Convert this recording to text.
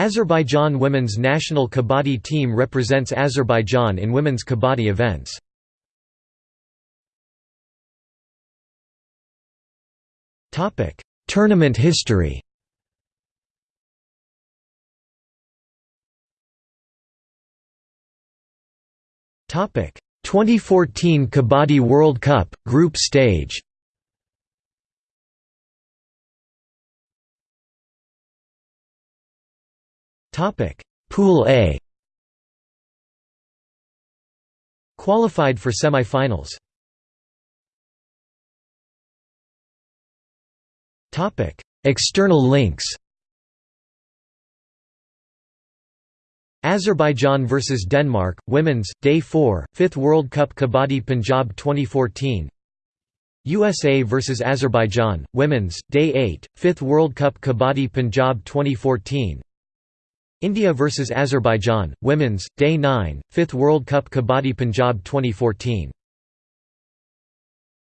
Azerbaijan women's national kabaddi team represents Azerbaijan in women's kabaddi events. Tournament history Topic 2014 Kabaddi World Cup group stage Topic. Pool A. Qualified for semi-finals. Topic. External links. Azerbaijan vs Denmark, Women's, Day 4, 5th World Cup Kabaddi Punjab 2014 USA vs Azerbaijan, Women's, Day 8, 5th World Cup Kabaddi Punjab 2014 India vs Azerbaijan, Women's, Day 9, 5th World Cup Kabaddi Punjab 2014